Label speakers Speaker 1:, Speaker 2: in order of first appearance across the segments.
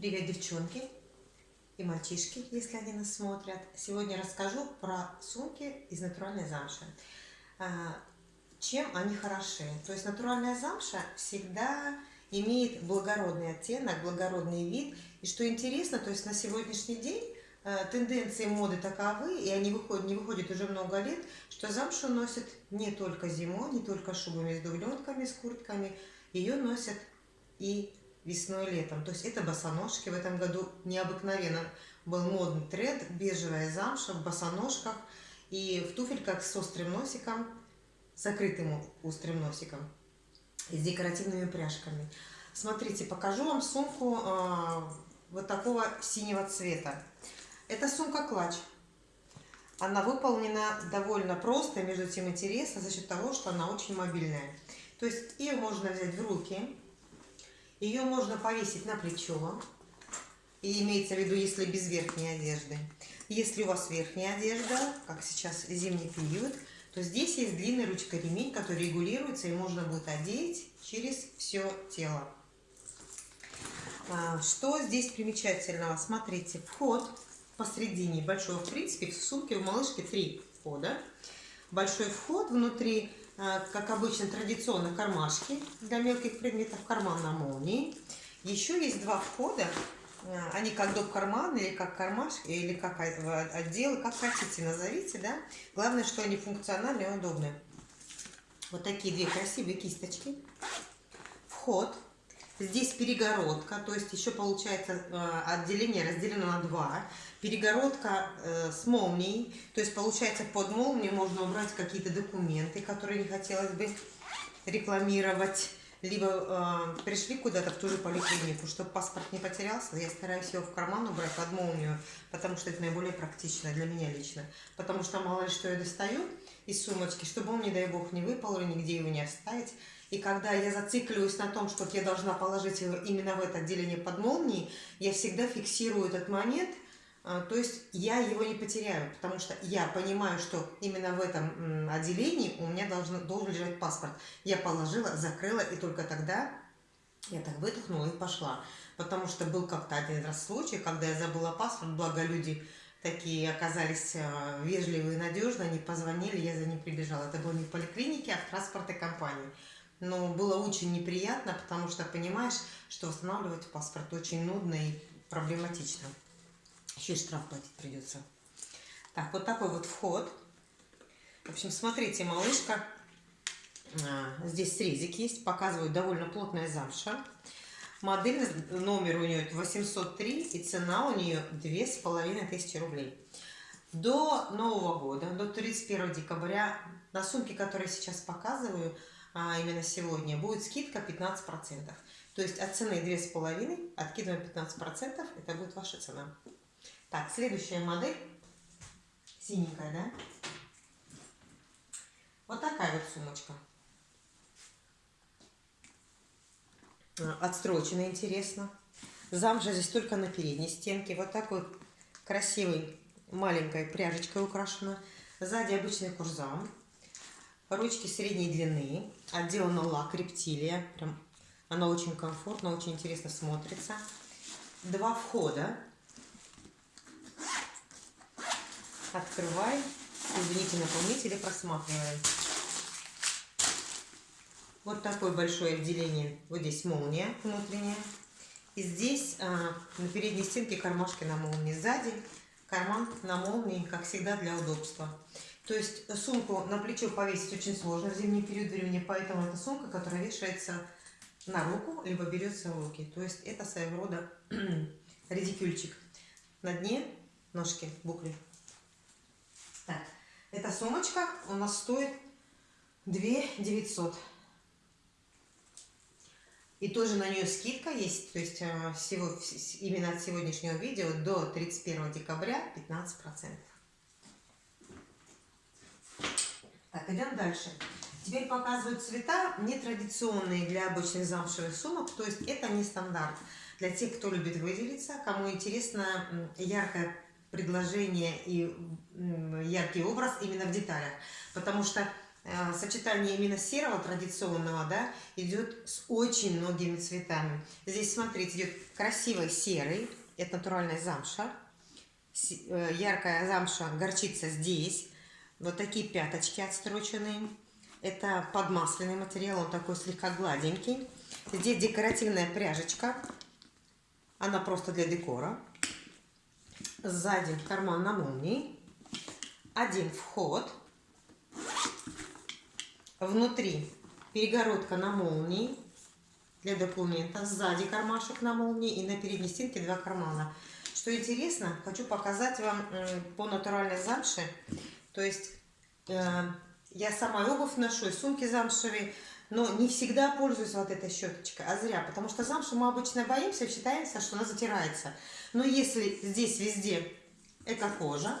Speaker 1: Привет, девчонки и мальчишки, если они нас смотрят. Сегодня расскажу про сумки из натуральной замши. А, чем они хороши? То есть натуральная замша всегда имеет благородный оттенок, благородный вид. И что интересно, то есть на сегодняшний день а, тенденции моды таковы, и они выходят, не выходят уже много лет, что замшу носят не только зимой, не только шубами с дубленками, с куртками, ее носят и весной летом. То есть это босоножки. В этом году необыкновенно был модный тренд. Бежевая замша в босоножках и в туфельках с острым носиком, закрытым острым носиком и с декоративными пряжками. Смотрите, покажу вам сумку э, вот такого синего цвета. Это сумка-клатч. Она выполнена довольно просто, между тем интересно, за счет того, что она очень мобильная. То есть ее можно взять в руки, ее можно повесить на плечо. И имеется в виду, если без верхней одежды. Если у вас верхняя одежда, как сейчас зимний период, то здесь есть длинный ручка ремень, который регулируется и можно будет одеть через все тело. А, что здесь примечательного? Смотрите, вход посредине большой, в принципе, в сумке у малышки три входа. Большой вход внутри как обычно, традиционно кармашки для мелких предметов, карман на молнии. Еще есть два входа, а, они как доп. карман или как кармашки, или как отделы, как хотите назовите, да. Главное, что они функциональны и удобны. Вот такие две красивые кисточки. Вход. Здесь перегородка, то есть еще получается а, отделение разделено на два. Перегородка э, с молнией, то есть получается под молнию можно убрать какие-то документы, которые не хотелось бы рекламировать, либо э, пришли куда-то в ту же поликлинику, чтобы паспорт не потерялся, я стараюсь его в карман убрать под молнию, потому что это наиболее практично для меня лично, потому что мало ли что я достаю из сумочки, чтобы он, не дай бог, не выпал или нигде его не оставить, и когда я зацикливаюсь на том, что я должна положить его именно в это отделение под молнией, я всегда фиксирую этот момент – то есть я его не потеряю, потому что я понимаю, что именно в этом отделении у меня должен, должен лежать паспорт. Я положила, закрыла, и только тогда я так выдохнула и пошла. Потому что был как-то один раз случай, когда я забыла паспорт, благо люди такие оказались а, вежливые и надежные, они позвонили, я за ним прибежала. Это было не в поликлинике, а в транспортной компании. Но было очень неприятно, потому что понимаешь, что восстанавливать паспорт очень нудно и проблематично. Еще и штраф платить придется. Так, вот такой вот вход. В общем, смотрите, малышка. А, здесь срезик есть. Показывают довольно плотная замша. Модель, номер у нее 803 и цена у нее 2500 рублей. До Нового года, до 31 декабря, на сумки, которые сейчас показываю, а именно сегодня, будет скидка 15%. То есть от цены 2,5 откидываем 15%, это будет ваша цена. Так, следующая модель. Синенькая, да? Вот такая вот сумочка. А, отстрочена, интересно. Замжа здесь только на передней стенке. Вот такой красивый, маленькой пряжечкой украшена. Сзади обычный курзам. Ручки средней длины. Отделана лак рептилия. Прям она очень комфортно, очень интересно смотрится. Два входа. Открывай. Извините, наполнители просматриваем. Вот такое большое отделение. Вот здесь молния внутренняя. И здесь а, на передней стенке кармашки на молнии. Сзади карман на молнии, как всегда, для удобства. То есть сумку на плечо повесить очень сложно в зимний период времени, поэтому это сумка, которая вешается на руку, либо берется в руки. То есть это своего рода редикюльчик. На дне ножки, букли. Эта сумочка у нас стоит 2 900. И тоже на нее скидка есть, то есть э, всего, именно от сегодняшнего видео до 31 декабря 15%. Так, идем дальше. Теперь показывают цвета нетрадиционные для обычных замшевых сумок, то есть это не стандарт. Для тех, кто любит выделиться, кому интересно яркое предложение и яркий образ именно в деталях. Потому что э, сочетание именно серого традиционного, да, идет с очень многими цветами. Здесь, смотрите, идет красивый серый, это натуральная замша, э, яркая замша, горчица здесь, вот такие пяточки отстроченные. Это подмасленный материал, он такой слегка гладенький. Здесь декоративная пряжечка, она просто для декора. Сзади карман на молнии. Один вход. Внутри перегородка на молнии для документов. Сзади кармашек на молнии и на передней стенке два кармана. Что интересно, хочу показать вам по натуральной замше. То есть э, я сама обувь ношу, сумки замшевые, но не всегда пользуюсь вот этой щеточкой, а зря, потому что замшу мы обычно боимся, считаемся, что она затирается. Но если здесь везде эта кожа,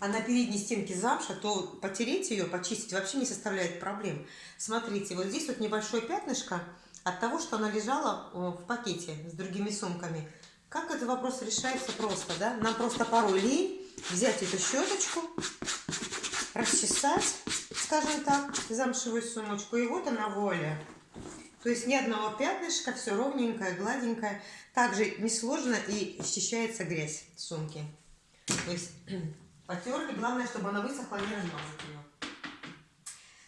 Speaker 1: а на передней стенке замша, то потереть ее, почистить вообще не составляет проблем. Смотрите, вот здесь вот небольшое пятнышко от того, что она лежала в пакете с другими сумками. Как этот вопрос решается просто, да? Нам просто порой лень взять эту щеточку, расчесать, скажем так, замшевую сумочку, и вот она воля. То есть ни одного пятнышка, все ровненькое, гладенькое. Также несложно и счищается грязь в сумке. То есть потерли, главное, чтобы она высохла, не размазать ее.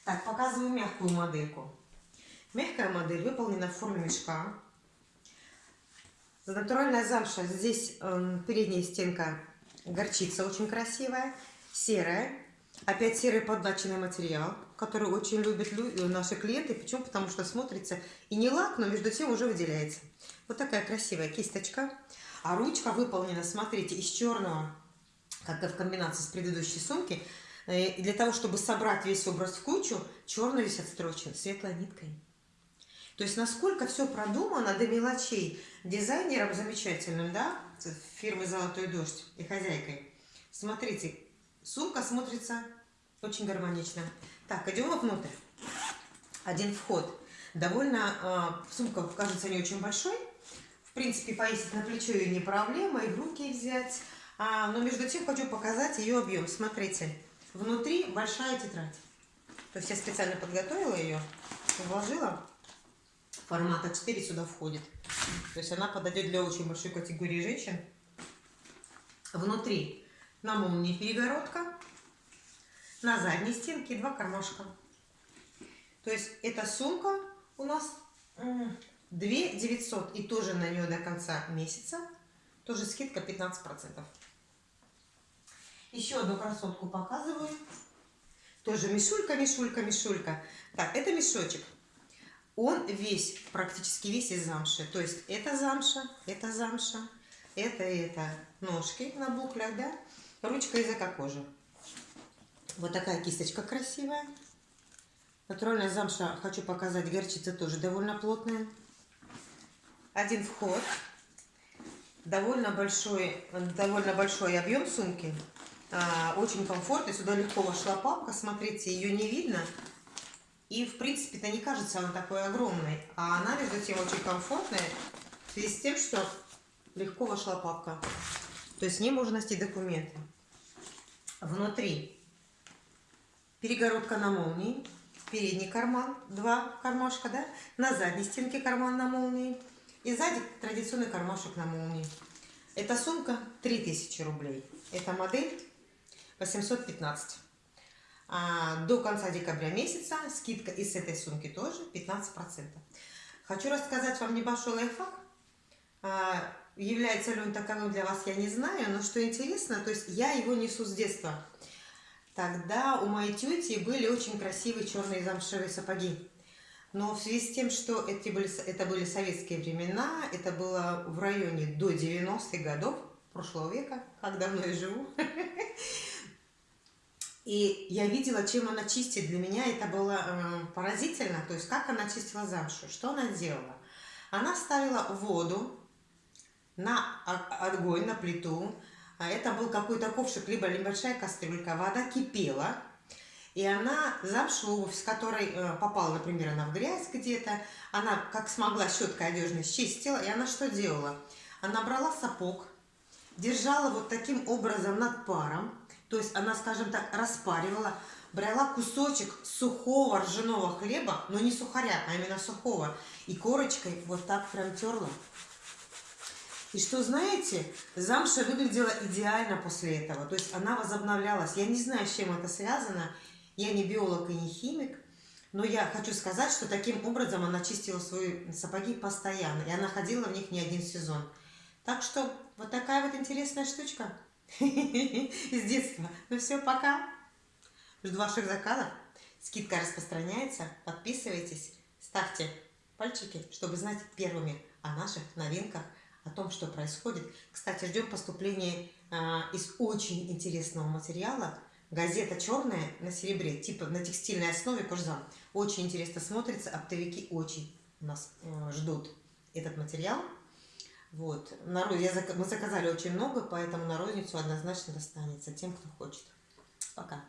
Speaker 1: Так, показываю мягкую модельку. Мягкая модель выполнена в форме мешка. Натуральная замша. Здесь э, передняя стенка горчица очень красивая, серая. Опять серый поддаченный материал, который очень любят э, наши клиенты. Почему? Потому что смотрится и не лак, но между тем уже выделяется. Вот такая красивая кисточка. А ручка выполнена, смотрите, из черного, как и в комбинации с предыдущей сумки. Э, и для того, чтобы собрать весь образ в кучу, черный весь отстрочен светлой ниткой. То есть насколько все продумано до мелочей дизайнером замечательным, да, фирмы «Золотой дождь» и хозяйкой. Смотрите, сумка смотрится очень гармонично. Так, идем внутрь. Один вход. Довольно, э, сумка кажется не очень большой. В принципе, повесить на плечо ее не проблема, и в руки взять. А, но между тем хочу показать ее объем. Смотрите, внутри большая тетрадь. То есть я специально подготовила ее, вложила формата 4 сюда входит. То есть она подойдет для очень большой категории женщин. Внутри на молнии перегородка, на задней стенке два кармашка. То есть эта сумка у нас 2 900 и тоже на нее до конца месяца. Тоже скидка 15%. Еще одну красотку показываю. Тоже мешулька, мешулька, мешулька. Так, это мешочек он весь, практически весь из замши. То есть это замша, это замша, это это ножки на буклях, да, ручка из эко-кожи. Вот такая кисточка красивая. Натуральная замша, хочу показать, горчица тоже довольно плотная. Один вход. Довольно большой, довольно большой объем сумки. А, очень комфортный. Сюда легко вошла папка. Смотрите, ее не видно. И, в принципе-то, не кажется она такой огромной. А она, между тем, очень комфортная. В связи с тем, что легко вошла папка. То есть в ней можно носить документы. Внутри перегородка на молнии. Передний карман, два кармашка, да? На задней стенке карман на молнии. И сзади традиционный кармашек на молнии. Эта сумка 3000 рублей. Эта модель 815 а, до конца декабря месяца. Скидка и с этой сумки тоже 15%. Хочу рассказать вам небольшой лайфхак. Является ли он таковым для вас, я не знаю, но что интересно, то есть я его несу с детства. Тогда у моей тети были очень красивые черные замшевые сапоги. Но в связи с тем, что эти были, это были советские времена, это было в районе до 90-х годов прошлого века, как давно я живу, И я видела, чем она чистит. Для меня это было э, поразительно. То есть, как она чистила замшу. Что она делала? Она ставила воду на огонь, на плиту. А это был какой-то ковшик, либо небольшая кастрюлька. Вода кипела. И она замшу, с которой э, попала, например, она в грязь где-то, она как смогла щеткой одежной чистила. И она что делала? Она брала сапог, держала вот таким образом над паром, то есть она, скажем так, распаривала, брала кусочек сухого ржаного хлеба, но не сухаря, а именно сухого, и корочкой вот так прям терла. И что, знаете, замша выглядела идеально после этого. То есть она возобновлялась. Я не знаю, с чем это связано. Я не биолог и не химик. Но я хочу сказать, что таким образом она чистила свои сапоги постоянно. И она ходила в них не один сезон. Так что вот такая вот интересная штучка из детства. Ну все, пока. Жду ваших заказов. Скидка распространяется. Подписывайтесь, ставьте пальчики, чтобы знать первыми о наших новинках о том, что происходит. Кстати, ждем поступления а, из очень интересного материала. Газета черная на серебре, типа на текстильной основе кожзам. Очень интересно смотрится, оптовики очень нас э, ждут этот материал. Вот. На, я, мы заказали очень много, поэтому на розницу однозначно достанется тем, кто хочет. Пока.